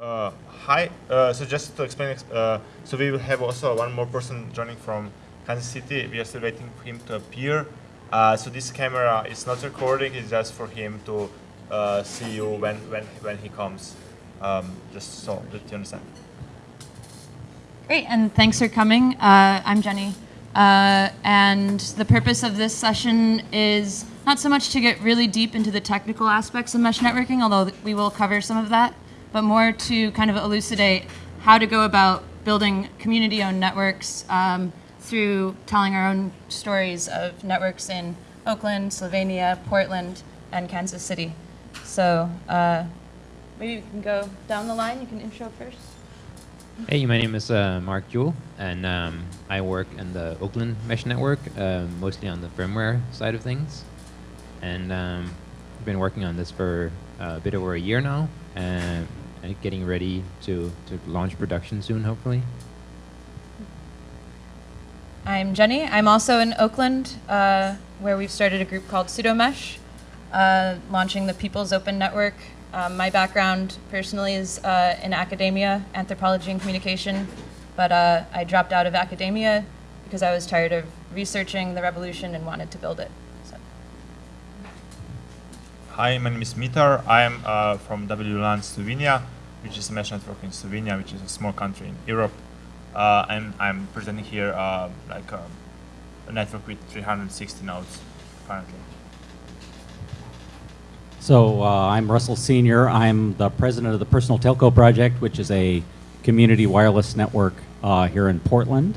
Uh, hi. Uh, so just to explain, uh, so we will have also one more person joining from Kansas City. We are still waiting for him to appear. Uh, so this camera is not recording. It's just for him to uh, see you when when when he comes. Um, just so that you understand. Great, and thanks for coming. Uh, I'm Jenny. And the purpose of this session is not so much to get really deep into the technical aspects of mesh networking, although we will cover some of that, but more to kind of elucidate how to go about building community-owned networks um, through telling our own stories of networks in Oakland, Slovenia, Portland, and Kansas City. So uh, maybe you can go down the line. You can intro first. Hey, my name is uh, Mark Jewell, and um, I work in the Oakland Mesh Network, uh, mostly on the firmware side of things. And um, I've been working on this for a bit over a year now, and getting ready to, to launch production soon, hopefully. I'm Jenny. I'm also in Oakland, uh, where we've started a group called Sudo Mesh, uh, launching the People's Open Network. Um, my background personally is uh, in academia, anthropology and communication, but uh, I dropped out of academia because I was tired of researching the revolution and wanted to build it. So. Hi, my name is Mitar. I'm uh, from WLAN Slovenia, which is a mesh network in Slovenia, which is a small country in Europe. Uh, and I'm presenting here uh, like a, a network with 360 nodes currently. So uh, I'm Russell Senior. I'm the president of the Personal Telco Project, which is a community wireless network uh, here in Portland.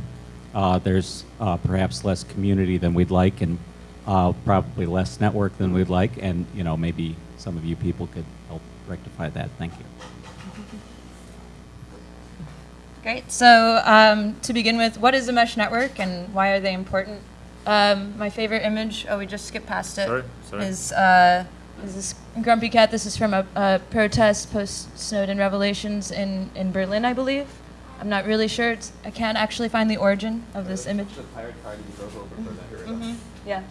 Uh, there's uh, perhaps less community than we'd like, and probably less network than we'd like, and you know maybe some of you people could help rectify that. Thank you. Great. So um, to begin with, what is a mesh network and why are they important? Um, my favorite image, oh, we just skipped past it, Sorry, sorry. is uh, is this Grumpy Cat. This is from a, a protest post-Snowden revelations in, in Berlin, I believe. I'm not really sure. It's, I can't actually find the origin of this image. Mhm, Yeah.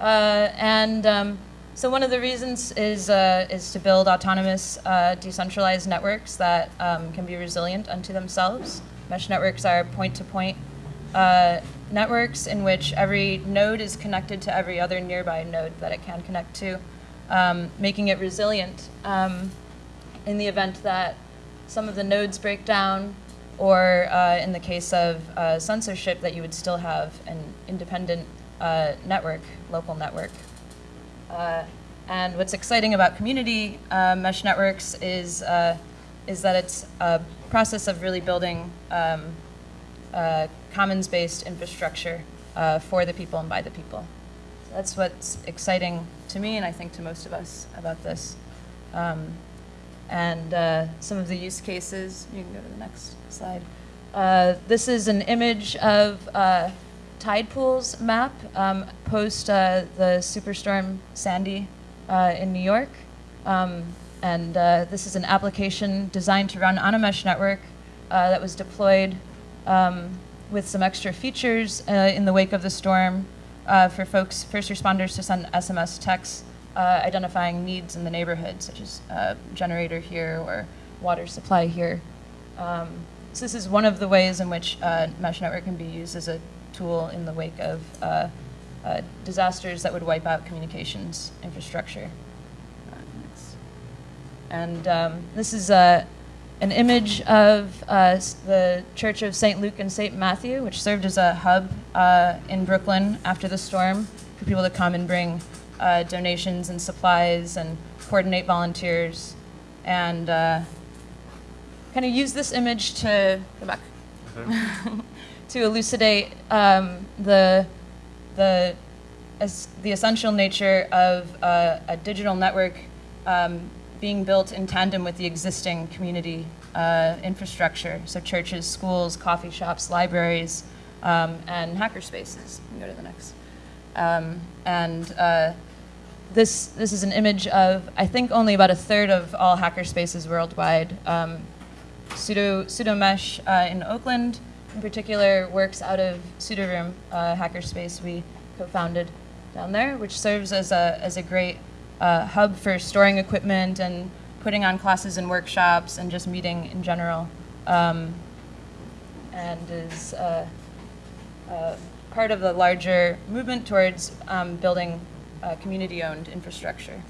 Uh, and um, so one of the reasons is, uh, is to build autonomous, uh, decentralized networks that um, can be resilient unto themselves. Mesh networks are point-to-point uh, networks in which every node is connected to every other nearby node that it can connect to, um, making it resilient um, in the event that some of the nodes break down, or uh, in the case of uh, censorship, that you would still have an independent uh, network, local network. Uh, and what's exciting about community uh, mesh networks is, uh, is that it's a process of really building um, uh, commons-based infrastructure uh, for the people and by the people. So that's what's exciting to me and I think to most of us about this. Um, and uh, some of the use cases, you can go to the next slide. Uh, this is an image of uh, tide pools map um, post uh, the superstorm Sandy uh, in New York. Um, and uh, this is an application designed to run on a mesh network uh, that was deployed um, with some extra features uh, in the wake of the storm uh, for folks, first responders to send SMS texts identifying needs in the neighborhood, such as generator here or water supply here. Um, so this is one of the ways in which mesh network can be used as a tool in the wake of uh, uh, disasters that would wipe out communications infrastructure. And um, this is uh, an image of uh, the Church of St. Luke and St. Matthew, which served as a hub uh, in Brooklyn after the storm for people to come and bring uh, donations and supplies and coordinate volunteers. And uh, kind of use this image to go back to elucidate um, the the as the essential nature of uh, a digital network um, being built in tandem with the existing community uh, infrastructure, so churches, schools, coffee shops, libraries, um, and hackerspaces. Can go to the next. Um, and uh, this, this is an image of, I think, only about a third of all hackerspaces worldwide. Um, Sudo, mesh uh, in Oakland, in particular, works out of Sudo Room uh, hackerspace we co-founded down there, which serves as a, as a great uh, hub for storing equipment and putting on classes and workshops and just meeting in general, um, and is uh, uh, part of the larger movement towards um, building community-owned infrastructure.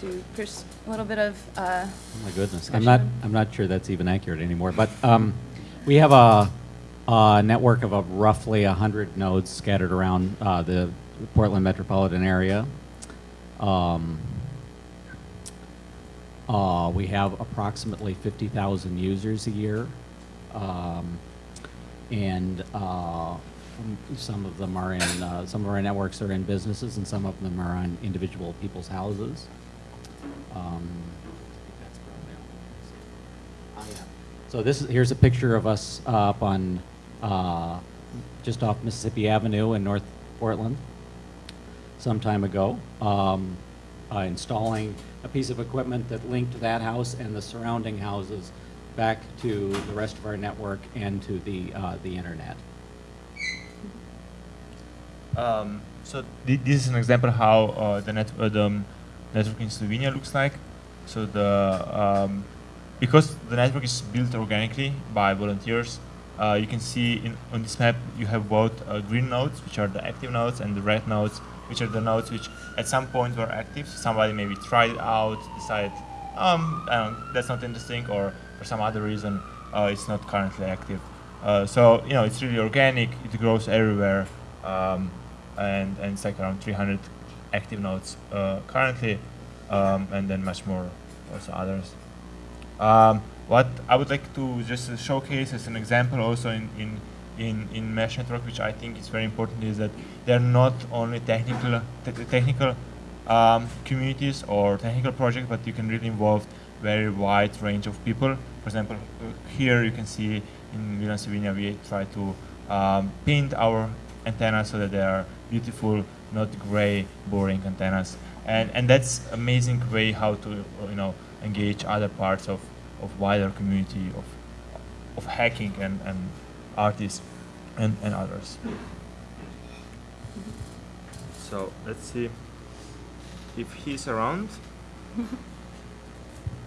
To pers- a little bit of uh, Oh my goodness, I'm not, I'm not sure that's even accurate anymore, but um, we have a, a network of a roughly 100 nodes scattered around uh, the Portland metropolitan area. Um, uh, we have approximately 50,000 users a year. Um, and uh, some of them are in, uh, some of our networks are in businesses and some of them are on individual people's houses. Um, So this is, here's a picture of us uh, up on, uh, just off Mississippi Avenue in North Portland some time ago, um, uh, installing a piece of equipment that linked that house and the surrounding houses back to the rest of our network and to the, uh, the internet. Um, so thi- this is an example of how uh, the, net- uh, the um, network in Slovenia looks like. So the um, because the network is built organically by volunteers, uh, you can see in, on this map you have both uh, green nodes, which are the active nodes, and the red nodes, which are the nodes which at some point were active. Somebody maybe tried it out, decided, um, that's not interesting, or for some other reason uh, it's not currently active. Uh, so you know it's really organic. It grows everywhere, um, and and it's like around 300 active nodes uh, currently, um, and then much more also others. Um, what I would like to just showcase as an example also in, in, in, in mesh network, which I think is very important, is that they're not only technical te- technical um, communities or technical projects, but you can really involve very wide range of people. For example, here you can see in WLAN Slovenia we try to um, paint our antennas so that they are beautiful, not gray, boring antennas. And, and that's amazing way how to you know engage other parts of, of wider community of, of hacking and, and artists and, and others. So let's see if he's around.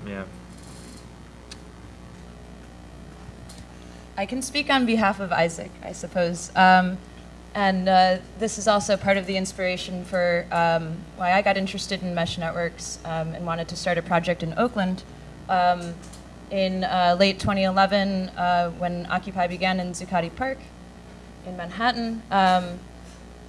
yeah. I can speak on behalf of Isaac, I suppose. Um, and uh, this is also part of the inspiration for um, why I got interested in mesh networks um, and wanted to start a project in Oakland. Um, in uh, late 2011, uh, when Occupy began in Zuccotti Park in Manhattan, um,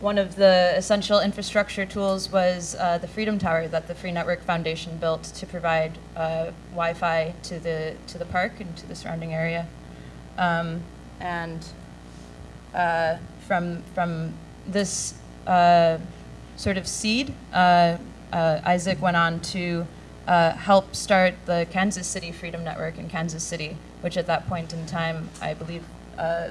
one of the essential infrastructure tools was uh, the Freedom Tower that the Free Network Foundation built to provide uh, Wi-Fi to the to the park and to the surrounding area. Um, and uh, from from this uh, sort of seed, uh, uh, Isaac went on to uh, help start the Kansas City Freedom Network in Kansas City, which at that point in time, I believe,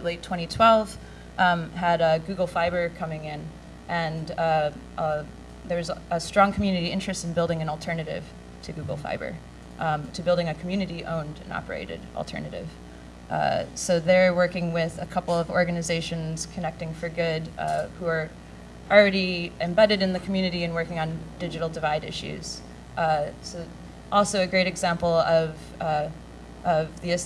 late 2012, um, had Google Fiber coming in, and there was a strong community interest in building an alternative to Google Fiber, um, to building a community-owned and operated alternative. Uh, so they're working with a couple of organizations, Connecting for Good, uh, who are already embedded in the community and working on digital divide issues. Uh, so also a great example of, uh, of the,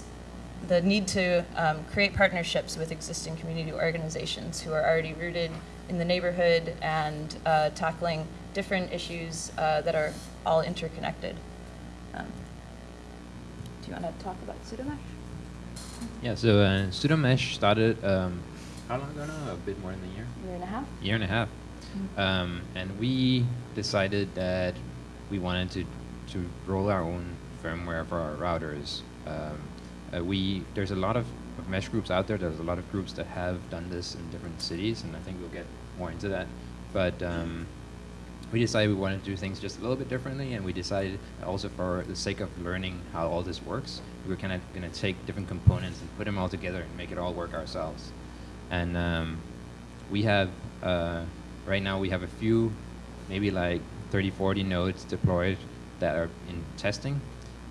the need to um, create partnerships with existing community organizations who are already rooted in the neighborhood and uh, tackling different issues that are all interconnected. Um, do you want to talk about sudo mesh? Yeah, so uh, Sudo Mesh started um, how long ago now? A bit more than a year. Year and a half? year and a half. Um, and we decided that we wanted to, to roll our own firmware for our routers. Um, uh, we there's a lot of, of mesh groups out there. There's a lot of groups that have done this in different cities, and I think we'll get more into that. But um, we decided we wanted to do things just a little bit differently, and we decided also for the sake of learning how all this works, we were kind of going to take different components and put them all together and make it all work ourselves. And um, we have uh, right now we have a few, maybe like 30, 40 nodes deployed that are in testing,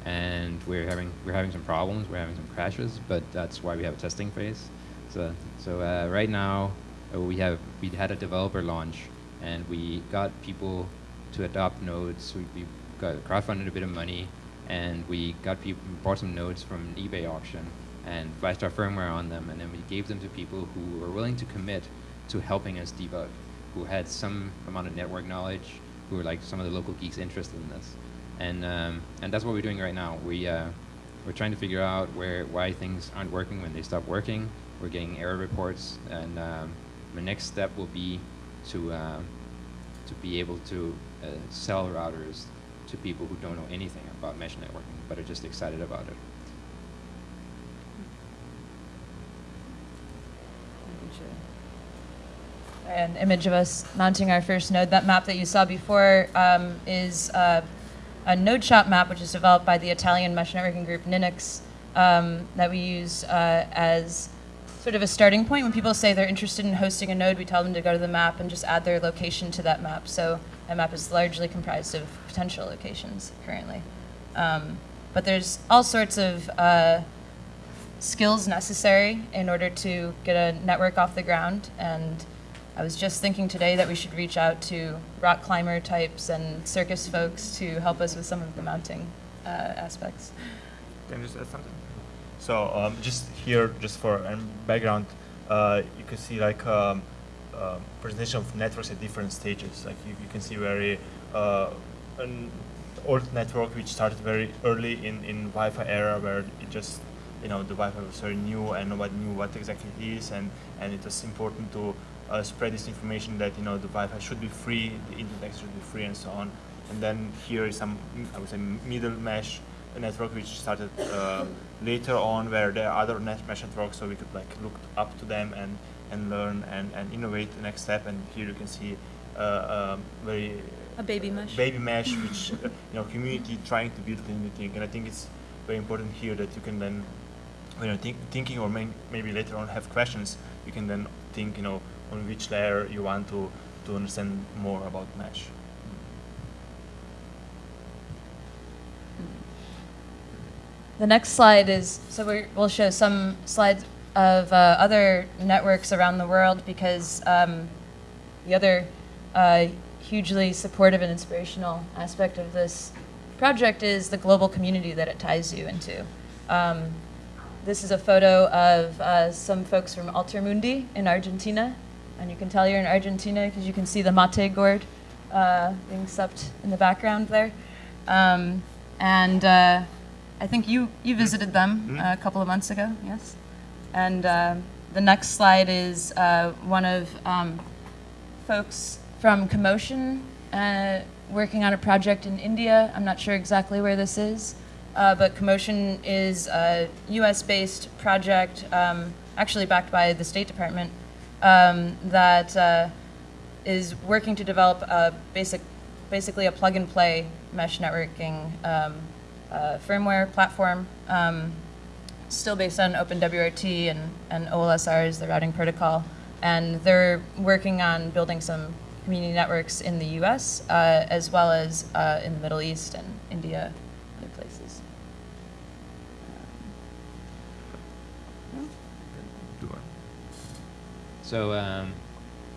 and we're having we're having some problems. We're having some crashes, but that's why we have a testing phase. So so uh, right now uh, we have we had a developer launch, and we got people to adopt nodes. We, we got crowdfunded a bit of money, and we got people bought some nodes from an eBay auction and flashed our firmware on them, and then we gave them to people who were willing to commit to helping us debug, who had some amount of network knowledge, who were like some of the local geeks interested in this, and um, and that's what we're doing right now. We uh, we're trying to figure out where why things aren't working when they stop working. We're getting error reports, and um, the next step will be to uh, to be able to uh, sell routers to people who don't know anything about mesh networking but are just excited about it. An image of us mounting our first node. That map that you saw before um, is uh, a Nodeshot map, which is developed by the Italian mesh networking group Ninux, um, that we use uh, as sort of a starting point. When people say they're interested in hosting a node, we tell them to go to the map and just add their location to that map. So that map is largely comprised of potential locations currently. Um, but there's all sorts of uh, skills necessary in order to get a network off the ground. And I was just thinking today that we should reach out to rock climber types and circus folks to help us with some of the mounting uh, aspects. Can I just add something? So um, just here, just for um, background, uh, you can see like um, uh, presentation of networks at different stages. Like you, you can see very uh, an old network which started very early in, in Wi-Fi era where it just you know the Wi-Fi was very new and nobody knew what exactly it is and, and it was important to uh, spread this information that you know the Wi-Fi should be free, the internet should be free and so on. And then here is some I would say middle mesh network which started uh, later on where there are other net mesh networks so we could like look up to them and, and learn and, and innovate the next step and here you can see uh, um, very A baby mesh. baby mesh which uh, you know community trying to build thing and I think it's very important here that you can then when you're think, thinking or may, maybe later on have questions you can then think you know on which layer you want to to understand more about mesh. The next slide is, so we will show some slides of uh, other networks around the world because um, the other uh, hugely supportive and inspirational aspect of this project is the global community that it ties you into. Um, this is a photo of uh, some folks from Altermundi in Argentina. And you can tell you're in Argentina because you can see the mate gourd uh, being supped in the background there. Um, and uh, I think you, you visited them uh, a couple of months ago, yes? And uh, the next slide is uh, one of um, folks from Commotion uh, working on a project in India. I'm not sure exactly where this is, uh, but Commotion is a US-based project, um, actually backed by the State Department, um, that uh, is working to develop a basic, basically a plug-and-play mesh networking um, uh, firmware platform, um, still based on OpenWRT and, and OLSR is the routing protocol. And they're working on building some community networks in the US, uh, as well as uh, in the Middle East and India, other places. So um,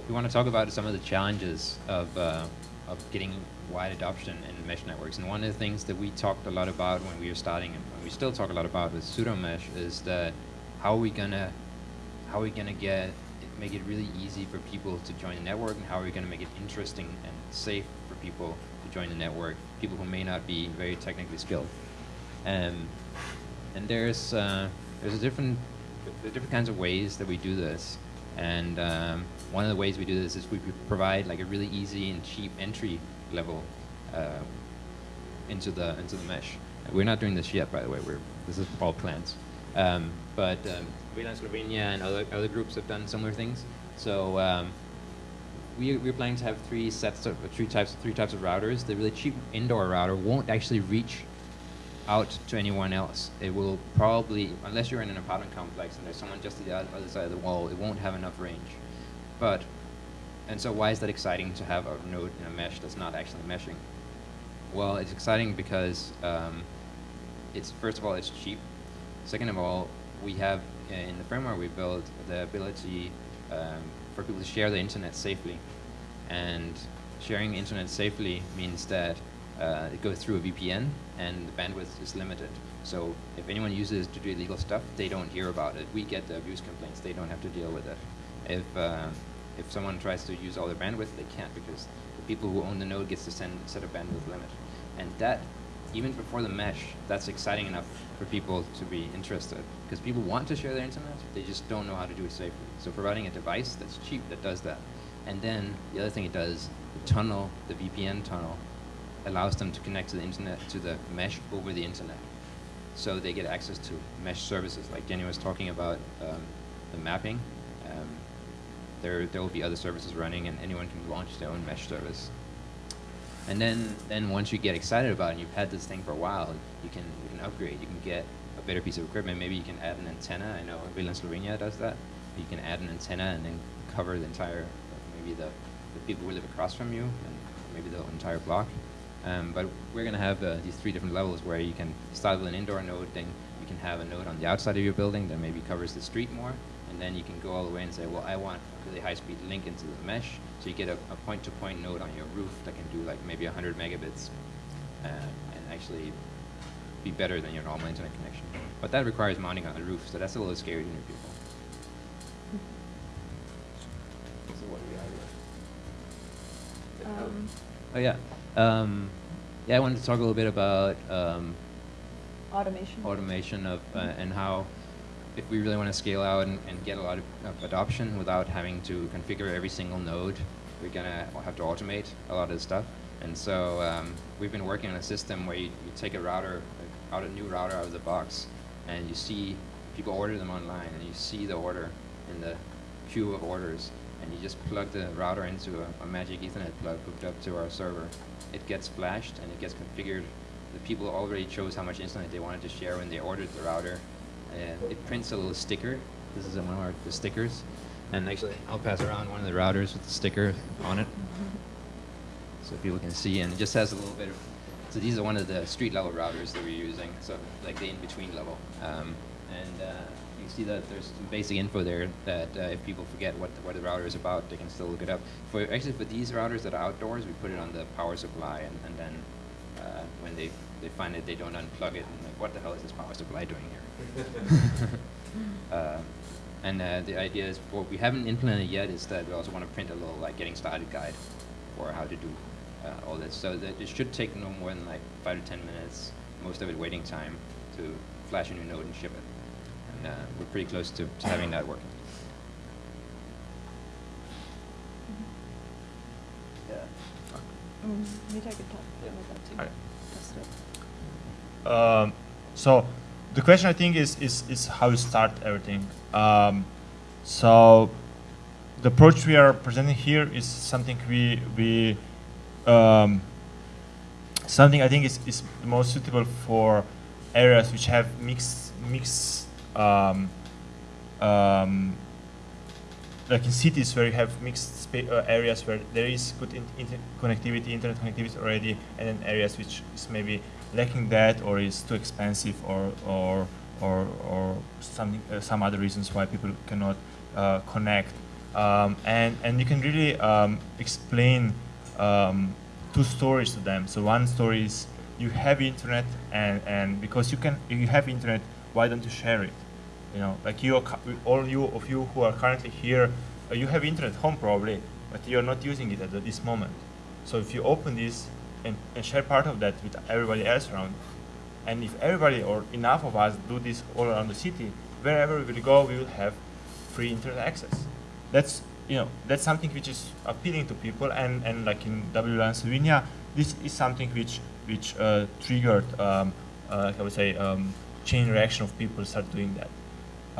we want to talk about some of the challenges of, uh, of getting wide adoption in mesh networks. And one of the things that we talked a lot about when we were starting, and we still talk a lot about with sudo mesh, is that how are we gonna how are we gonna get make it really easy for people to join the network, and how are we gonna make it interesting and safe for people to join the network, people who may not be very technically skilled. Um, and there's uh, there's a different there are different kinds of ways that we do this. And um, one of the ways we do this is we provide like a really easy and cheap entry level uh, into the into the mesh. We're not doing this yet, by the way. We're this is all plans. Um, but um, WLAN Slovenia and other other groups have done similar things. So um, we we're planning to have three sets of three types three types of routers. The really cheap indoor router won't actually reach out to anyone else. It will probably, unless you're in an apartment complex and there's someone just at the other side of the wall, it won't have enough range. But, and so why is that exciting to have a node in a mesh that's not actually meshing? Well, it's exciting because um, it's, first of all, it's cheap. Second of all, we have, uh, in the firmware we built, the ability um, for people to share the internet safely. And sharing internet safely means that uh, it goes through a VPN and the bandwidth is limited. So if anyone uses it to do illegal stuff, they don't hear about it. We get the abuse complaints. They don't have to deal with it. If uh, if someone tries to use all their bandwidth, they can't because the people who own the node gets to send, set a bandwidth limit. And that, even before the mesh, that's exciting enough for people to be interested. Because people want to share their internet, they just don't know how to do it safely. So providing a device that's cheap that does that. And then the other thing it does, the tunnel, the VPN tunnel, allows them to connect to the internet, to the mesh over the internet. So they get access to mesh services, like Jenny was talking about um, the mapping. There, there will be other services running, and anyone can launch their own mesh service. And then, then once you get excited about it, and you've had this thing for a while, you can, you can upgrade. You can get a better piece of equipment. Maybe you can add an antenna. I know WLAN Slovenia does that. You can add an antenna and then cover the entire, maybe the, the people who live across from you, and maybe the entire block. Um, but we're going to have uh, these three different levels where you can start with an indoor node, then you can have a node on the outside of your building that maybe covers the street more, and then you can go all the way and say, well, I want a really high-speed link into the mesh, so you get a, a point-to-point node on your roof that can do like maybe 100 megabits, uh, and actually be better than your normal internet connection. But that requires mounting on the roof, so that's a little scary to new people. So what we? Um, Oh yeah. Um, yeah, I wanted to talk a little bit about um, automation. automation of uh, and how if we really want to scale out and, and get a lot of, of adoption without having to configure every single node, we're gonna have to automate a lot of the stuff. And so um, we've been working on a system where you, you take a router, out a new router out of the box, and you see people order them online, and you see the order in the queue of orders, and you just plug the router into a, a magic Ethernet plug hooked up to our server. It gets flashed and it gets configured. The people already chose how much internet they wanted to share when they ordered the router. And it prints a little sticker. This is one of our the stickers. And actually, I'll pass around one of the routers with the sticker on it, so people can see. And it just has a little bit of. So these are one of the street level routers that we're using. So like the in between level. Um, and uh, you see that there's some basic info there that uh, if people forget what the, what the router is about, they can still look it up. For actually for these routers that are outdoors, we put it on the power supply, and, and then uh, when they they find it, they don't unplug it, and like, what the hell is this power supply doing here? uh, and uh, the idea is what we haven't implemented yet is that we also want to print a little like getting started guide for how to do uh, all this. So that it should take no more than like five to ten minutes, most of it waiting time, to flash a new node and ship it. And uh, we're pretty close to, to having that working. Yeah. Mm, maybe I could talk about that too. Alright. Um, so the question I think is is, is how you start everything. Um, so the approach we are presenting here is something we we um, something I think is, is most suitable for areas which have mixed mixed um, um, like in cities where you have mixed uh, areas where there is good in- inter- connectivity, internet connectivity already, and then areas which is maybe lacking that or is too expensive or or or, or something uh, some other reasons why people cannot uh, connect. Um, and and you can really um, explain um, two stories to them. So one story is you have internet and and because you can you have internet, why don't you share it? you know, like you, are all you of you who are currently here, uh, you have internet home probably, but you're not using it at this moment. So if you open this and, and share part of that with everybody else around, and if everybody or enough of us do this all around the city, wherever we will go, we will have free internet access. That's you know that's something which is appealing to people, and, and like in WLAN Slovenia, this is something which which uh, triggered, um, uh, I would say, um, chain reaction of people start doing that.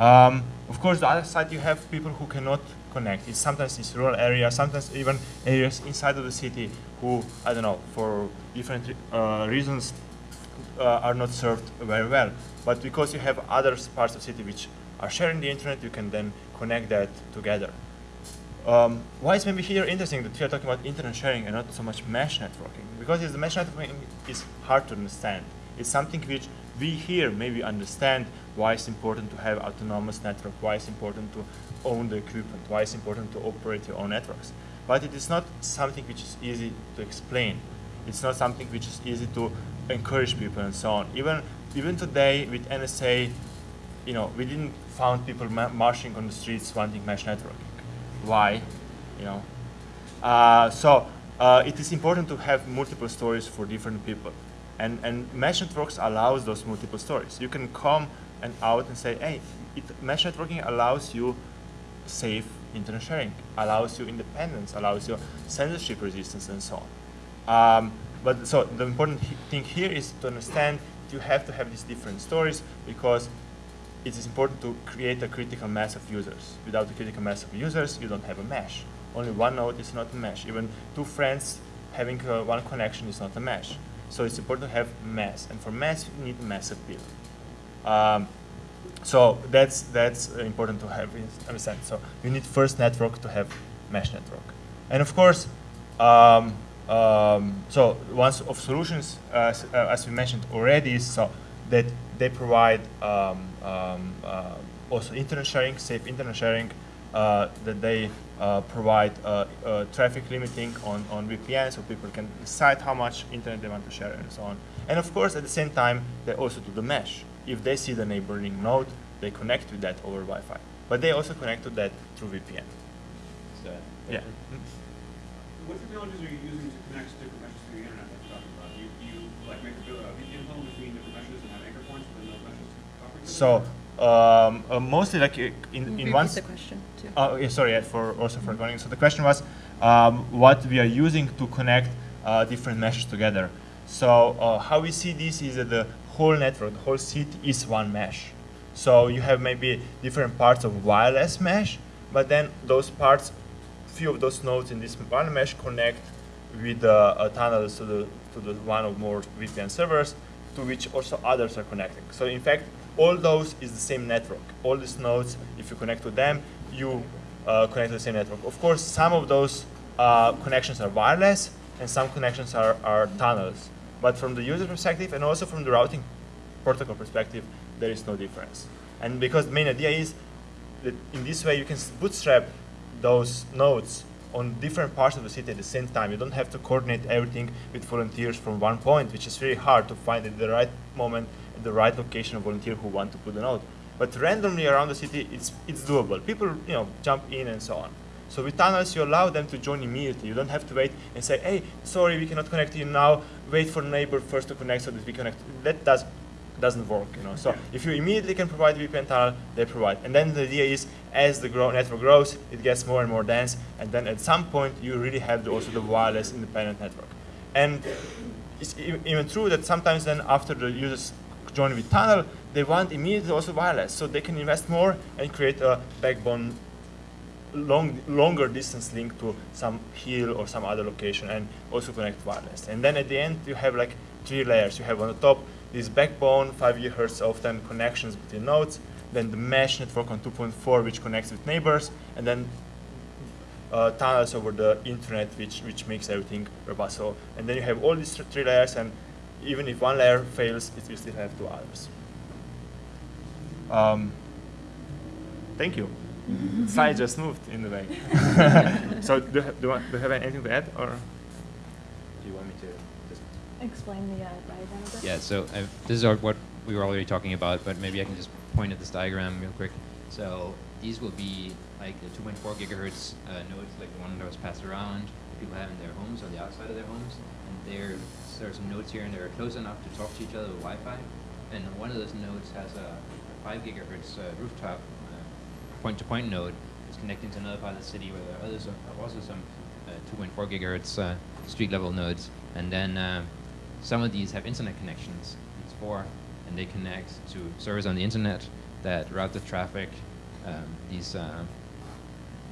Um, of course, the other side, you have people who cannot connect. It's sometimes it's rural areas, sometimes even areas inside of the city who, I don't know, for different uh, reasons, uh, are not served very well. But because you have other parts of the city which are sharing the internet, you can then connect that together. Um, why is maybe here interesting that we are talking about internet sharing and not so much mesh networking? Because the mesh networking is hard to understand. It's something which we here maybe understand why it's important to have autonomous network, why it's important to own the equipment, why it's important to operate your own networks. but it is not something which is easy to explain. It's not something which is easy to encourage people and so on. Even even today with NSA, you know, we didn't found people ma- marching on the streets wanting mesh networking. Why? You know, uh, so uh, it is important to have multiple stories for different people. And, and mesh networks allows those multiple stories. You can come and out and say, hey, it, mesh networking allows you safe internet sharing, allows you independence, allows you censorship resistance, and so on. Um, but so the important thing here is to understand you have to have these different stories because it is important to create a critical mass of users. Without a critical mass of users, you don't have a mesh. Only one node is not a mesh. Even two friends having uh, one connection is not a mesh. So it's important to have mass, and for mass, you need a mass appeal. Um, so that's that's important to have in- understand. So you need first network to have mesh network, and of course, um, um, so one of solutions, uh, as we mentioned already, is so that they provide um, um, uh, also internet sharing, safe internet sharing, uh, that they uh, provide uh, uh, traffic limiting on, on VPN so people can decide how much internet they want to share and so on. And of course, at the same time, they also do the mesh. If they see the neighboring node, they connect with that over Wi-Fi. But they also connect to that through VPN. Yeah. What technologies are you using to connect different meshes to the internet that you're talking about? Do you, do you like make a vi- VPN tunnel between different meshes and have anchor points within those meshes to So um, uh, mostly like uh, in, in Repeat one. the question, too. Oh, yeah, sorry, yeah, for also for recording. So the question was um, what we are using to connect uh, different meshes together. So uh, how we see this is that the whole network, the whole city is one mesh. So you have maybe different parts of wireless mesh, but then those parts, few of those nodes in this one mesh connect with uh, uh, tunnels to the to the one or more VPN servers, to which also others are connecting. So in fact, all those is the same network. All these nodes, if you connect to them, you uh, connect to the same network. Of course, some of those uh, connections are wireless, and some connections are, are tunnels. But from the user perspective, and also from the routing protocol perspective, there is no difference. And because the main idea is that in this way you can bootstrap those nodes on different parts of the city at the same time. You don't have to coordinate everything with volunteers from one point, which is very hard to find at the right moment, at the right location of volunteer who want to put a node. But randomly around the city, it's, it's doable. People, you know, jump in and so on. So with tunnels, you allow them to join immediately. You don't have to wait and say, hey, sorry, we cannot connect to you now. Wait for neighbor first to connect so that we connect. That does, doesn't work, you know. So if you immediately can provide VPN tunnel, they provide. And then the idea is, as the grow network grows, it gets more and more dense. And then at some point, you really have the, also the wireless independent network. And it's even true that sometimes then after the users join with tunnel, they want immediately also wireless. So they can invest more and create a backbone long, longer distance link to some hill or some other location and also connect wireless. And then at the end, you have like three layers. You have on the top this backbone, 5 gigahertz often connections between nodes, then the mesh network on 2.4 which connects with neighbors, and then uh, tunnels over the internet which, which makes everything robust. So, and then you have all these three layers and even if one layer fails, it will still have two others. Um, thank you. Slide just moved in the way. so do you, do, do you have anything to add, or do you want me to just? Explain the uh, diagram a bit. Yeah, so i this is our, what we were already talking about, but maybe I can just point at this diagram real quick. So these will be like the 2.4 gigahertz uh, nodes, like the one that was passed around, people have in their homes or the outside of their homes. And there, there are some nodes here, and they're close enough to talk to each other with Wi-Fi. And one of those nodes has a, a 5 gigahertz uh, rooftop uh, point-to-point node is connecting to another part of the city where there are others, also some uh, 2.4 gigahertz uh, street-level nodes. And then uh, some of these have internet connections. It's four, and they connect to servers on the internet that route the traffic. Um, these uh,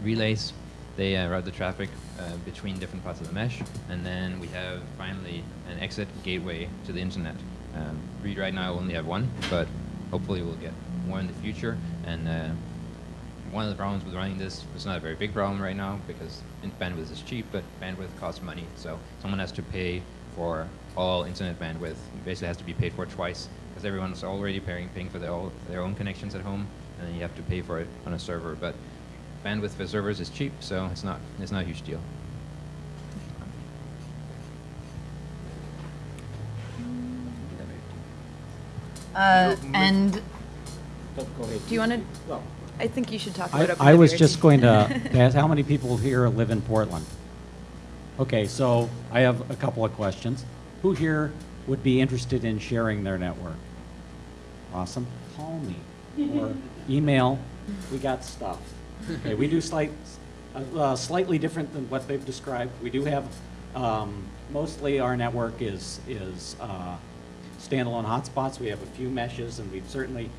relays, they uh, route the traffic uh, between different parts of the mesh. And then we have finally an exit gateway to the internet. Um, we right now only have one, but hopefully we'll get more in the future. And uh, one of the problems with running this was not a very big problem right now because bandwidth is cheap, but bandwidth costs money. So someone has to pay for all internet bandwidth. It basically has to be paid for twice because everyone's already paying, paying for their, all, their own connections at home, and then you have to pay for it on a server. But bandwidth for servers is cheap, so it's not, it's not a huge deal. Uh, and do you want to? Well, I think you should talk I, about I was OpenWRT. just going to ask, how many people here live in Portland? Okay, so I have a couple of questions. Who here would be interested in sharing their network? Awesome. Call me or email. We got stuff. Okay, we do slight, uh, slightly different than what they've described. We do have, um, mostly our network is, is uh, standalone hotspots. We have a few meshes, and we've certainly,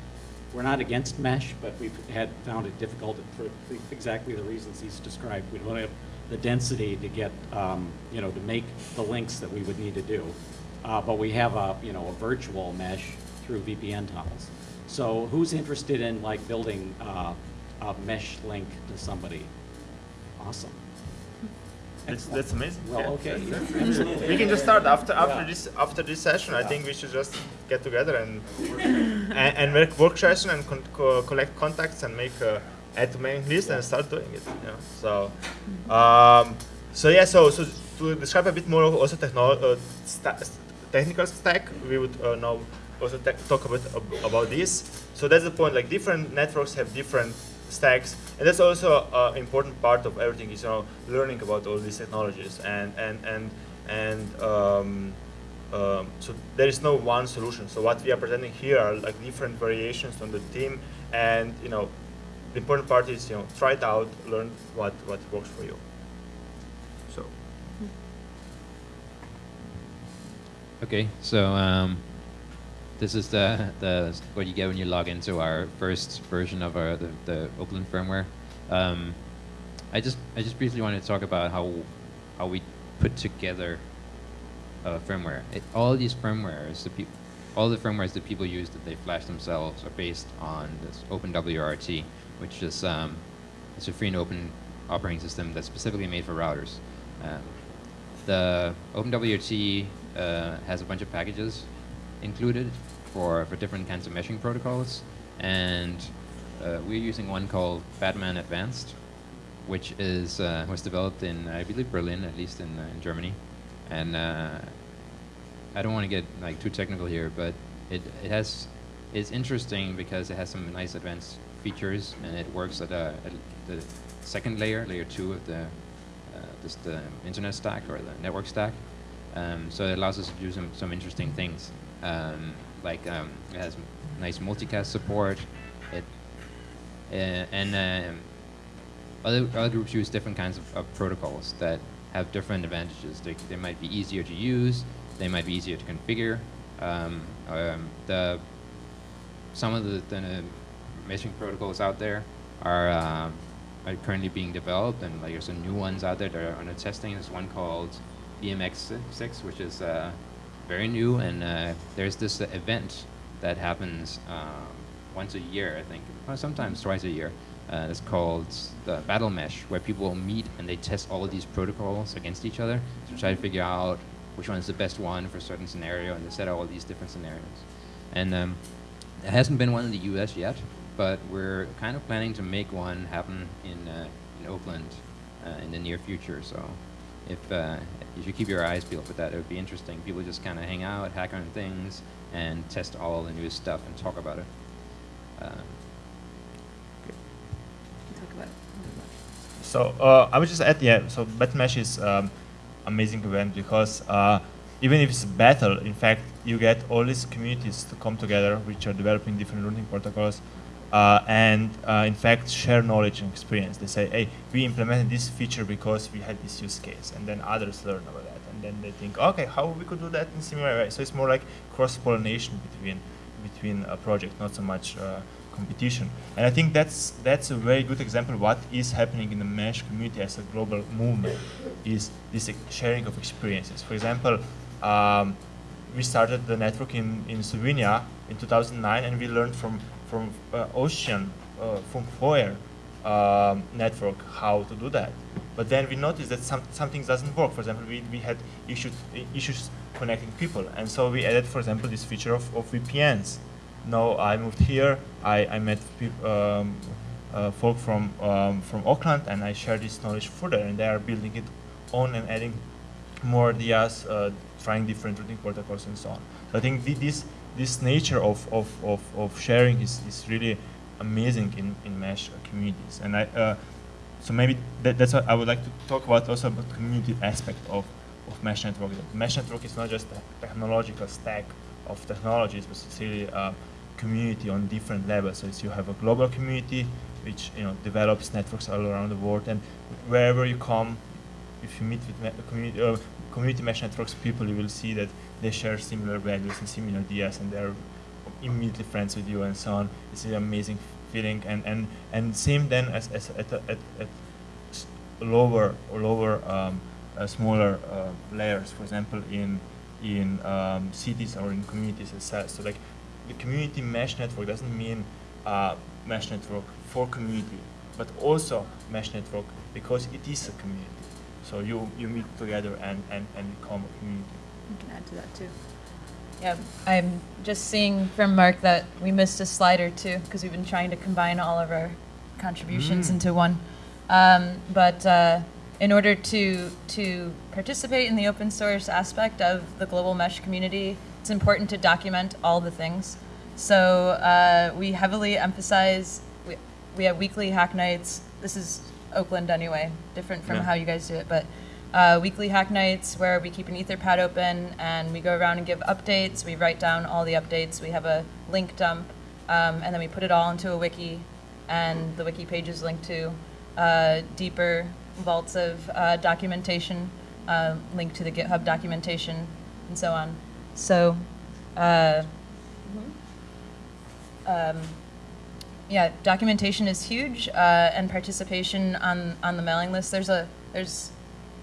we're not against mesh, but we've had, found it difficult for exactly the reasons he's described. We don't have the density to get, um, you know, to make the links that we would need to do. Uh, But we have a, you know, a virtual mesh through VPN tunnels. So who's interested in like building uh, a mesh link to somebody? Awesome. That's, that's amazing. Well, Yeah, okay. We can just start after after Yeah. this after this session. I think we should just get together and and, and make work session and con- co- collect contacts and make uh, add to mailing list and start doing it. You know? So um, so yeah. So so to describe a bit more of also uh, sta- technical stack, we would uh, now also talk about ab- about this. So that's the point. Like different networks have different stacks, and that's also an important part of everything. Is you know learning about all these technologies and and and and. Um, um, so there is no one solution. So what we are presenting here are like different variations on the theme, and you know, the important part is you know try it out, learn what what works for you. So Okay, so um, this is the, the what you get when you log into our first version of our the, the Oakland firmware. Um, I just I just briefly wanted to talk about how how we put together firmware. It, all these firmwares, the all the firmwares that people use that they flash themselves are based on this OpenWRT, which is um, it's a free and open operating system that's specifically made for routers. Um, the OpenWRT uh, has a bunch of packages included for, for different kinds of meshing protocols, and uh, we're using one called Batman Advanced, which is uh, was developed in I believe Berlin, at least in, uh, in Germany, and uh, I don't want to get like too technical here, but it it has it's interesting because it has some nice advanced features and it works at, a, at the second layer, layer two of the uh, this the internet stack or the network stack. Um, so it allows us to do some some interesting things. Um, like um, it has nice multicast support. It uh, and um, other, other groups use different kinds of, of protocols that have different advantages. They, they might be easier to use, they might be easier to configure. Um, um, the, some of the, the meshing protocols out there are, uh, are currently being developed, and like there's some new ones out there that are under testing. There's one called BMX6, which is uh, very new, and uh, there's this uh, event that happens um, once a year, I think, or sometimes twice a year. Uh, it's called the Battle Mesh, where people meet and they test all of these protocols against each other to try to figure out which one is the best one for a certain scenario, and they set out all these different scenarios. And um, hasn't been one in the U.S. yet, but we're kind of planning to make one happen in uh, in Oakland uh, in the near future. So if uh, you should keep your eyes peeled for that, it would be interesting. People just kind of hang out, hack on things, and test all the new stuff and talk about it. Um, Talk about it. So uh, I would just add, yeah. So battle Batmesh is um, amazing event because uh, even if it's a battle, in fact, you get all these communities to come together, which are developing different routing protocols, uh, and uh, in fact share knowledge and experience. They say, hey, we implemented this feature because we had this use case, and then others learn about that, and then they think, okay, how we could do that in similar way. So it's more like cross pollination between between a project, not so much uh, competition. And I think that's that's a very good example what is happening in the mesh community as a global movement is this sharing of experiences. For example, um, we started the network in, in Slovenia in 2009 and we learned from from uh, Ocean uh, from Foyer um, network how to do that. But then we noticed that some something doesn't work. For example, we, we had issues issues connecting people, and so we added, for example, this feature of, of VPNs. Now I moved here. I, I met um, uh, folk from um, from Oakland, and I share this knowledge further, and they are building it on and adding more ideas, uh, trying different routing protocols and so on. So I think thi- this this nature of, of, of, of sharing is, is really amazing in, in mesh communities. And I, uh, so maybe that, that's what I would like to talk about also about the community aspect of, of mesh network. Mesh network is not just a technological stack of technologies, but it's really a community on different levels. So you have a global community which you know develops networks all around the world, and wherever you come, if you meet with community uh, community mesh networks people, you will see that they share similar values and similar ideas, and they're immediately friends with you and so on. It's an amazing feeling, and and and same then as, as at, at, at lower or lower um, uh, smaller uh, layers, for example, in in um, cities or in communities itself. So like the community mesh network doesn't mean uh, mesh network for community, but also mesh network because it is a community. So you, you meet together and, and, and become a community. You can add to that too. Yeah, I'm just seeing from Mark that we missed a slide or two because we've been trying to combine all of our contributions Mm. into one. Um, but uh, in order to to participate in the open source aspect of the global mesh community, it's important to document all the things. So uh, we heavily emphasize. We, we have weekly hack nights. This is Oakland anyway, different from Yeah. how you guys do it, but uh, weekly hack nights where we keep an Etherpad open and we go around and give updates. We write down all the updates. We have a link dump, um, and then we put it all into a wiki, and the wiki page is linked to uh, deeper vaults of uh, documentation, uh, linked to the GitHub documentation, and so on. So. Uh, um, yeah, documentation is huge, uh, and participation on, on the mailing list. There's a there's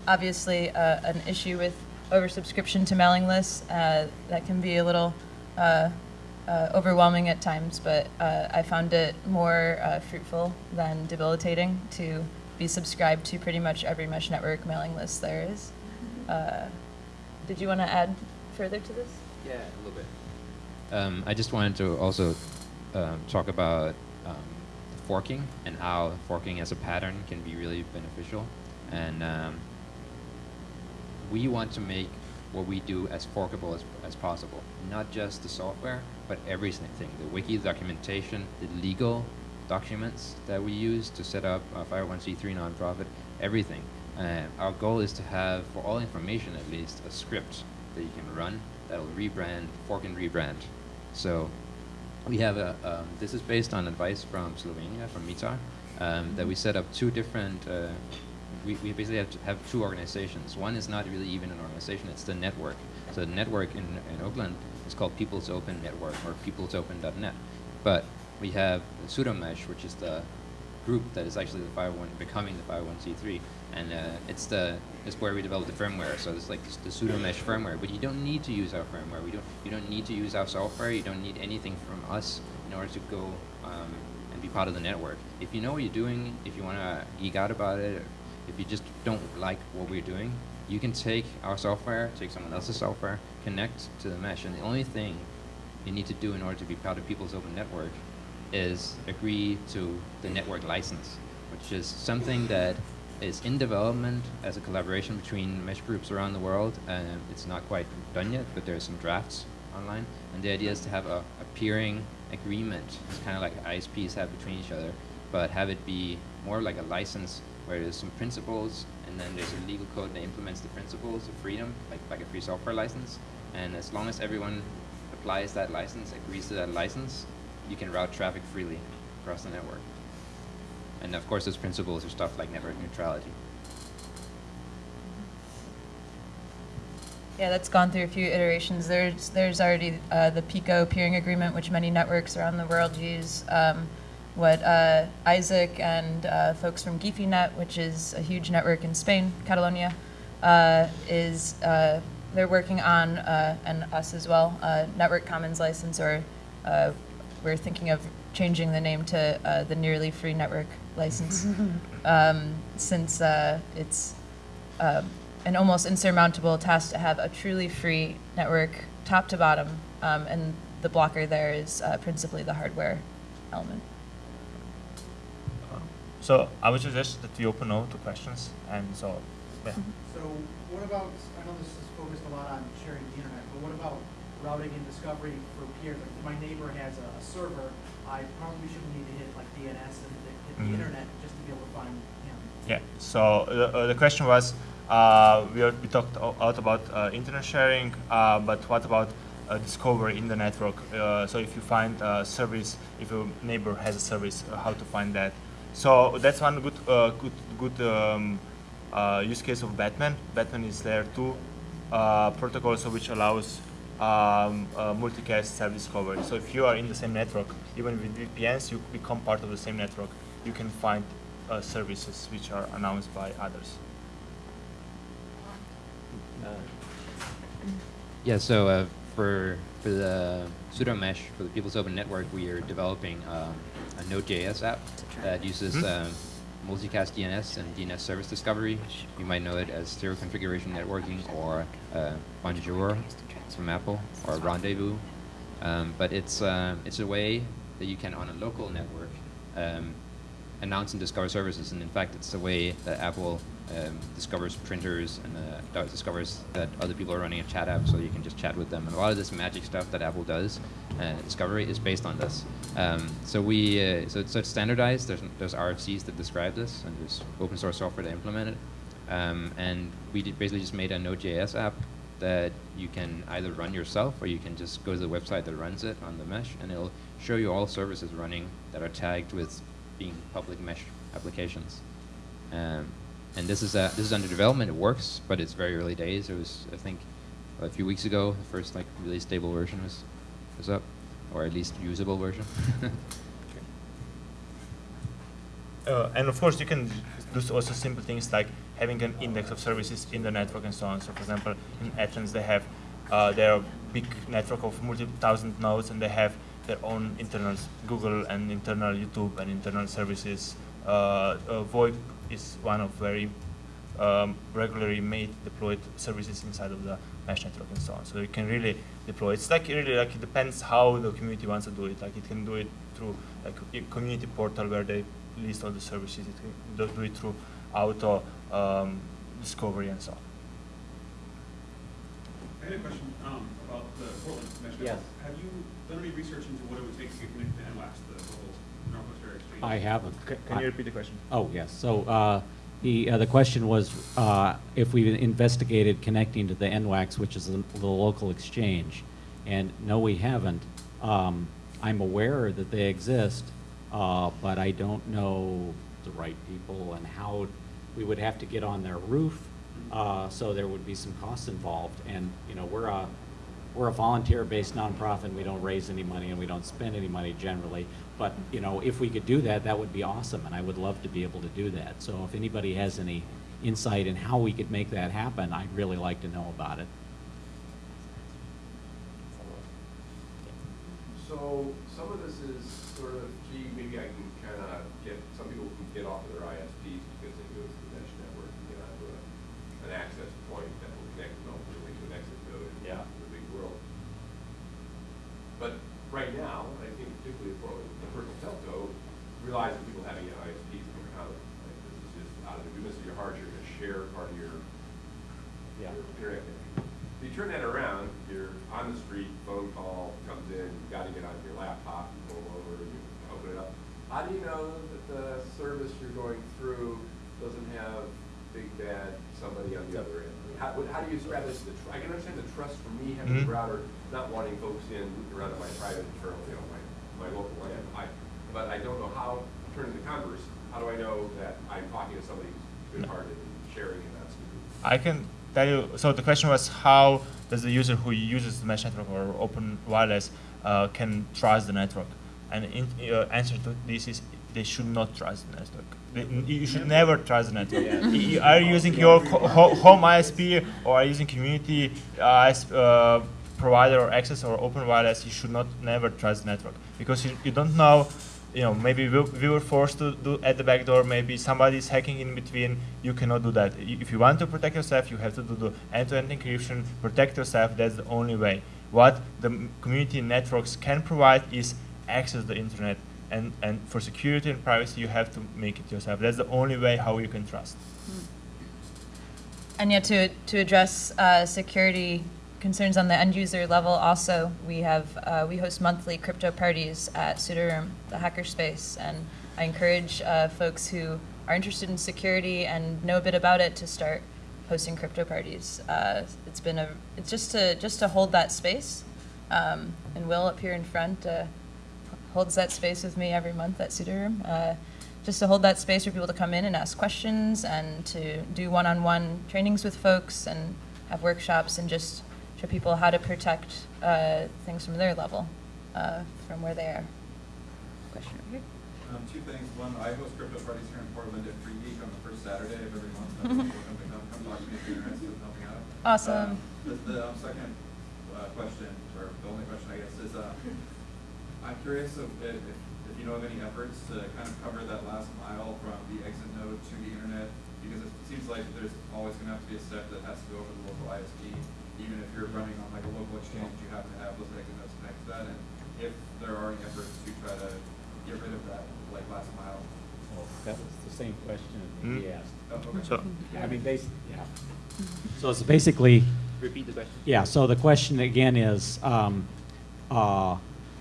obviously uh, an issue with oversubscription to mailing lists uh, that can be a little uh, uh, overwhelming at times, but uh, I found it more uh, fruitful than debilitating to be subscribed to pretty much every mesh network mailing list there is. Uh, did you want to add further to this? Yeah, a little bit. Um, I just wanted to also um, talk about um, forking and how forking as a pattern can be really beneficial. And um, we want to make what we do as forkable as, as possible. Not just the software, but everything. The wiki documentation, the legal documents that we use to set up a 501c3 nonprofit, everything. Uh, our goal is to have, for all information at least, a script that you can run that'll rebrand, fork and rebrand. So we have a, um, this is based on advice from Slovenia, from Mitar, um, that we set up two different, uh, we, we basically have, have two organizations. One is not really even an organization, it's the network. So the network in, in Oakland is called People's Open Network, or peoplesopen.net. But we have the Sudo Mesh, which is the group that is actually the 501, becoming the 501c3, and uh, it's the it's where we develop the firmware. So it's like the sudo mesh firmware, but you don't need to use our firmware. We don't you don't need to use our software. You don't need anything from us in order to go um, and be part of the network. If you know what you're doing, if you want to geek out about it, if you just don't like what we're doing, you can take our software, take someone else's software, connect to the mesh, and the only thing you need to do in order to be part of People's Open Network is agree to the network license, which is something that is in development as a collaboration between mesh groups around the world. Um, it's not quite done yet, but there are some drafts online. And the idea is to have a, a peering agreement. It's kind of like ISPs have between each other, but have it be more like a license where there's some principles and then there's a legal code that implements the principles of freedom, like, like a free software license. And as long as everyone applies that license, agrees to that license, you can route traffic freely across the network. And of course, those principles are stuff like network neutrality. Yeah, that's gone through a few iterations. There's there's already uh, the Pico peering agreement, which many networks around the world use. Um, what uh, Isaac and uh, folks from guifi.net, which is a huge network in Spain, Catalonia, uh, is uh, they're working on, uh, and us as well, uh, Network Commons license, or uh, we're thinking of changing the name to uh, the Nearly Free Network license, um, since uh, it's um, an almost insurmountable task to have a truly free network, top to bottom, um, and the blocker there is uh, principally the hardware element. So I would suggest that we open now to questions, and so yeah. So what about, I know this is focused a lot on sharing the internet, but what about routing and discovery for peers. Like if my neighbor has a, a server, I probably shouldn't need to hit like DNS and hit the Mhm. internet just to be able to find him. Yeah. So the, uh, the question was, uh, we, are, we talked a lot about uh, internet sharing, uh, but what about uh, discovery in the network? Uh, so if you find a service, if your neighbor has a service, uh, how to find that? So that's one good, uh, good, good um, uh, use case of Batman. Batman is layer two uh, protocol, so which allows um, multicast self-discovery. So if you are in the same network, even with VPNs, you become part of the same network. You can find uh, services which are announced by others. Yeah, so uh, for for the sudo mesh for the People's Open Network, we are developing um, a Node.js app that uses Hmm. um, multicast DNS and DNS service discovery. You might know it as zero configuration networking or uh, Bonjour from Apple or Rendezvous. Um, but it's um, it's a way that you can on a local network um, announce and discover services. And in fact, it's the way that Apple um, discovers printers and uh, discovers that other people are running a chat app, so you can just chat with them. And a lot of this magic stuff that Apple does, uh, discovery, is based on this. Um, so we, uh, so, it's, so it's standardized. There's there's RFCs that describe this, and there's open source software to implement it. Um, and we basically just made a Node.js app that you can either run yourself or you can just go to the website that runs it on the mesh, and it'll show you all services running that are tagged with being public mesh applications. Um, and this is uh, this is under development. It works, but it's very early days. It was I think a few weeks ago the first like really stable version was was up, or at least usable version. Uh, and of course, you can do also simple things like having an index of services in the network and so on. So, for example, in Athens, they have uh, their big network of multi-thousand nodes, and they have their own internal Google and internal YouTube and internal services. Uh, uh, VoIP is one of very um, regularly made deployed services inside of the mesh network and so on. So you can really deploy. It's like really like it depends how the community wants to do it. Like it can do it through like a community portal where they list all the services. It can do- do it through auto um, discovery and so on. I had a question um, about the Portland mesh Yes. Have you done any research into what it would take to get connected to NWAX, the local Northwest Area Exchange? I haven't. Can, I- you repeat the question? Oh, yes. So uh, the, uh, the question was uh, if we've investigated connecting to the NWAX, which is the the local exchange. And no, we haven't. Um, I'm aware that they exist, uh, but I don't know the right people and how we would have to get on their roof. Uh, So there would be some costs involved. And, you know, we're a, we're a volunteer-based nonprofit, And we don't raise any money and we don't spend any money generally. But, you know, if we could do that, that would be awesome, and I would love to be able to do that. So if anybody has any insight in how we could make that happen, I'd really like to know about it. So some of this is sort of, gee, maybe I can kind of get, some people can get off of their ISPs because they go through the mesh network and get onto a, an access point that will connect them ultimately to an exit code Yeah. in the big world. But right now, I think particularly for the personal telco, realize that people having ISPs in their house, like this is just out of the goodness of your heart, you're gonna share part of your Yeah. your internet connection. If you turn that around, you're on the street, phone call comes in, you gotta get on your laptop, you pull over, you open it up. How do you know that the service you're going through doesn't have big bad somebody on the other end? I How, what- how do you establish the, tr- I can understand the trust for me having a Mhm. router, not wanting folks in, around my private internal, you know, my, my local LAN. I, but I don't know how, turning the converse, how do I know that I'm talking to somebody who's good-hearted and sharing and not stupid? I can tell you. So the question was, how does the user who uses the mesh network or open wireless uh, can trust the network? And in, uh, answer to this is they should not trust the network. They, you should never trust the network. Y- y- Are you using your co- ho- home ISP or are you using community uh, uh, provider or access or open wireless? You should not never trust the network because you, you don't know you know, maybe we, we were forced to do at the back door, maybe somebody is hacking in between, you cannot do that. If you want to protect yourself, you have to do the end-to-end encryption, protect yourself, that's the only way. What the community networks can provide is access to the internet, and, and for security and privacy, you have to make it yourself. That's the only way how you can trust. And yet, to, to address uh, security concerns on the end user level, also we have uh, we host monthly crypto parties at Sudo Room, the hackerspace, and I encourage uh, folks who are interested in security and know a bit about it to start hosting crypto parties. Uh, it's been a it's just to just to hold that space, um, and Will up here in front uh, holds that space with me every month at Sudo Room. Uh, just to hold that space for people to come in and ask questions and to do one-on-one trainings with folks and have workshops and just show people how to protect uh, things from their level, uh, from where they are. Question over here. Um, two things. One, I host crypto parties here in Portland at Free Geek on the first Saturday of every month. Welcome to come, come talk to me if you're interested in helping out. Awesome. The, the um, second uh, question, or the only question I guess, is uh, I'm curious if, if, if you know of any efforts to kind of cover that last mile from the exit node to the internet, because it seems like there's always going to have to be a step that has to go over the local ISP, even if you're running on like a local exchange, you have to have those exit nodes connect to that, and if there are any efforts to try to get rid of that like last mile. Well, that was the same question Hmm. he asked. Oh, okay. So, I mean, basically, yeah. So it's basically, Repeat the question. yeah, so the question again is, um, uh,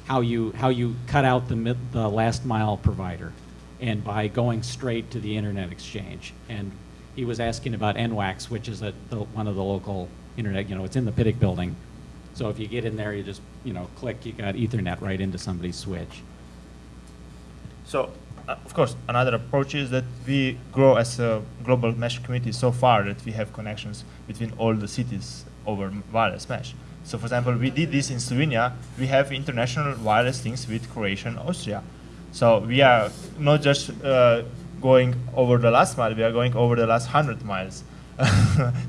how you, how you cut out the mid, the last mile provider, and by going straight to the internet exchange. And he was asking about NWAX, which is a, the, one of the local internet, you know, it's in the Pittock building. So if you get in there, you just, you know, click, you got Ethernet right into somebody's switch. So, uh, of course, another approach is that we grow as a global mesh community so far that we have connections between all the cities over wireless mesh. So, for example, we did this in Slovenia. We have international wireless links with Croatia and Austria. So we are not just uh, going over the last mile; we are going over the last hundred miles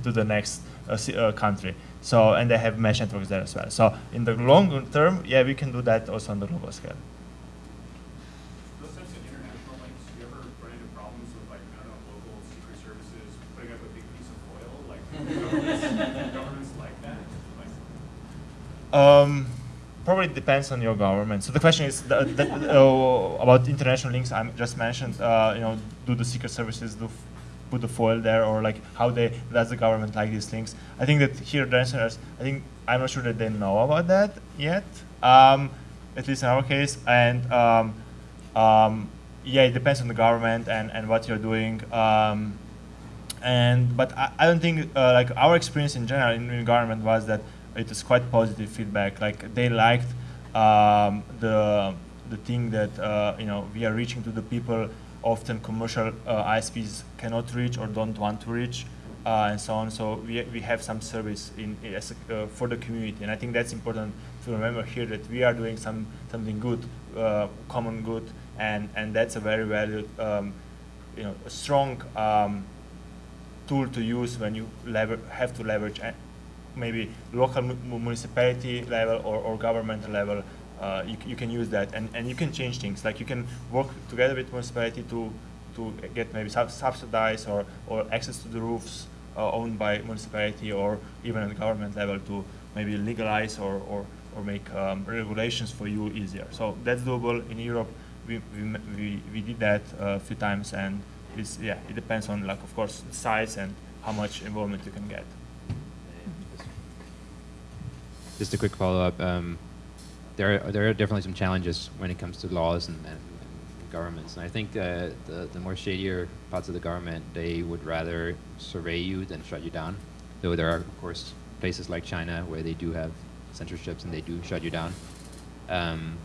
to the next uh, uh, country. So, and they have mesh networks there as well. So, in the long term, yeah, we can do that also on the global scale. Those types of international links, do you ever run into problems with like, I don't know, local secret services putting up a big piece of foil? Like, governments, governments like that? Like, Um, probably depends on your government. So the question is the, the, uh, about international links. I just mentioned. Uh, you know, do the secret services do put the foil there, or like how they does the government like these things. I think that here the is I think I'm not sure that they know about that yet. Um, at least in our case, and um, um, yeah, it depends on the government and, and what you're doing. Um, and but I, I don't think uh, like our experience in general in, in government was that it was quite positive feedback. Like they liked um, the the thing that uh, you know we are reaching to the people often commercial uh, ISPs cannot reach or don't want to reach. Uh, and so on. So we, we have some service in, uh, for the community, and I think that's important to remember here that we are doing some something good, common good, and and that's a very valued, um, you know, a strong um, tool to use when you lever- have to leverage maybe local mu- mu- municipality level or, or government level. Uh, you, you can use that and, and you can change things. Like you can work together with municipality to to get maybe sub- subsidize or, or access to the roofs uh, owned by municipality or even at the government level to maybe legalize or, or, or make um, regulations for you easier. So that's doable in Europe. We, we, we, we did that uh, a few times and it's, yeah, it depends on like of course the size and how much involvement you can get. Just a quick follow-up. Um, there, are, there are definitely some challenges when it comes to laws and, and, governments, and I think uh, the, the more shadier parts of the government, they would rather survey you than shut you down. Though there are, of course, places like China where they do have censorships and they do shut you down. Um,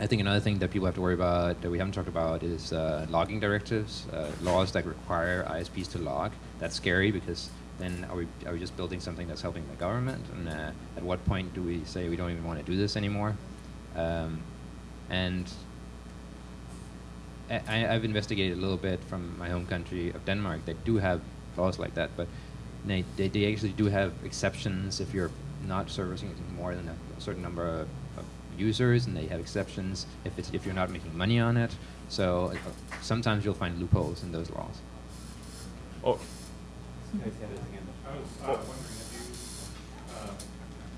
I think another thing that people have to worry about that we haven't talked about is uh, logging directives, uh, laws that require ISPs to log. That's scary because then are we, are we just building something that's helping the government? And uh, at what point do we say we don't even want to do this anymore? Um, and I, I've investigated a little bit from my home country of Denmark. They do have laws like that, but they, they, they actually do have exceptions if you're not servicing more than a, a certain number of, of users, and they have exceptions if it's if you're not making money on it. So uh, sometimes you'll find loopholes in those laws. Oh, I was uh, wondering if you, uh,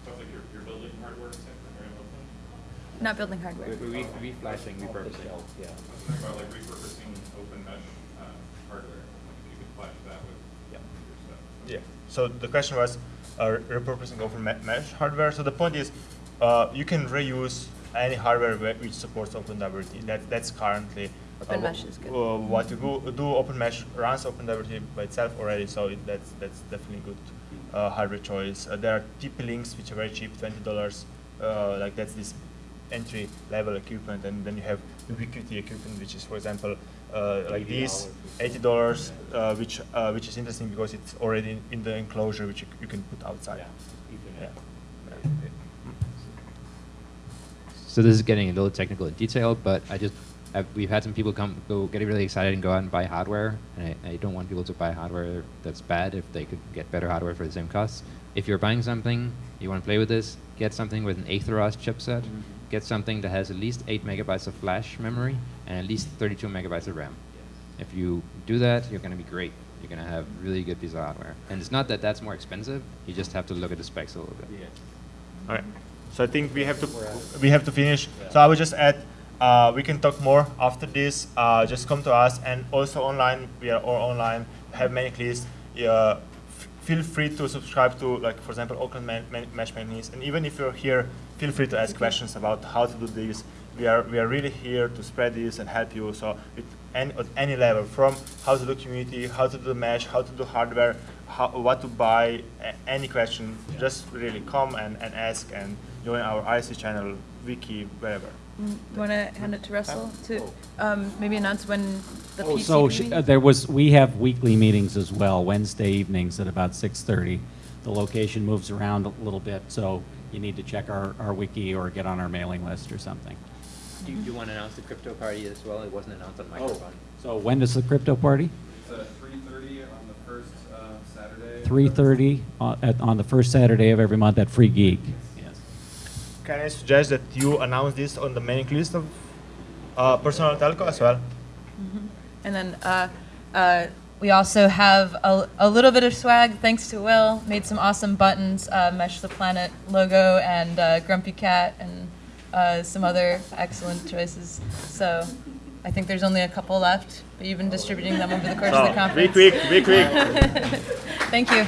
stuff like your, your building hardware sector, very open? Not building hardware. reflashing, repurposing. I was thinking about like repurposing open mesh, uh, hardware, like if you could flash that with your stuff. Yeah. So the question was, uh, repurposing open me- mesh hardware. So the point is, uh, you can reuse any hardware which supports OpenWRT. That that's currently Open wh- mesh is good. uh, what to do. Do open mesh runs OpenWRT by itself already, so it, that's that's definitely good uh, hardware choice. Uh, there are TP-Links which are very cheap, twenty dollars. Uh, like that's this entry level equipment, and then you have Ubiquiti equipment, which is, for example, uh, like this, eighty dollars, uh, which uh, which is interesting because it's already in the enclosure which you, c- you can put outside. Yeah. So this is getting a little technical in detail, but I just I've, we've had some people come go get really excited and go out and buy hardware, and I, I don't want people to buy hardware that's bad if they could get better hardware for the same cost. If you're buying something, you want to play with this, get something with an Atheros chipset, mm-hmm. get something that has at least eight megabytes of flash memory and at least 32 megabytes of RAM. If you do that, you're going to be great. You're going to have really good piece of hardware. And it's not that that's more expensive. You just have to look at the specs a little bit. All right. So I think we have to we have to finish. So I will just add. Uh, we can talk more after this. Uh, just come to us, and also online. We are all online. Have many lists. Uh, f- feel free to subscribe to, like for example, Oakland Man- Man- Mesh Magnetes. And even if you're here, feel free to ask questions about how to do this. We are we are really here to spread this and help you. So with any, at any level, from how to do community, how to do mesh, how to do hardware, how, what to buy, a- any question, just really come and, and ask and join our IC channel, wiki, wherever. You want to hand it to Russell to um, maybe announce when the Oh, PCB so sh- meeting? uh, there was, we have weekly meetings as well, Wednesday evenings at about 6:30. The location moves around a little bit, so you need to check our, our wiki or get on our mailing list or something. Do you, want to announce the crypto party as well? It wasn't announced on microphone. So when does the crypto party? It's at three thirty on the first, uh, Saturday. 3:30 on, on the first Saturday of every month at Free Geek. Yes. Can I suggest that you announce this on the mailing list of uh, personal telco as well? And then uh, uh, we also have a, a little bit of swag, thanks to Will. Made some awesome buttons, uh, Mesh the Planet logo, and uh, Grumpy Cat, and uh, some other excellent choices. So I think there's only a couple left, but you've been distributing them over the course of the So, be conference. quick, be quick. Thank you.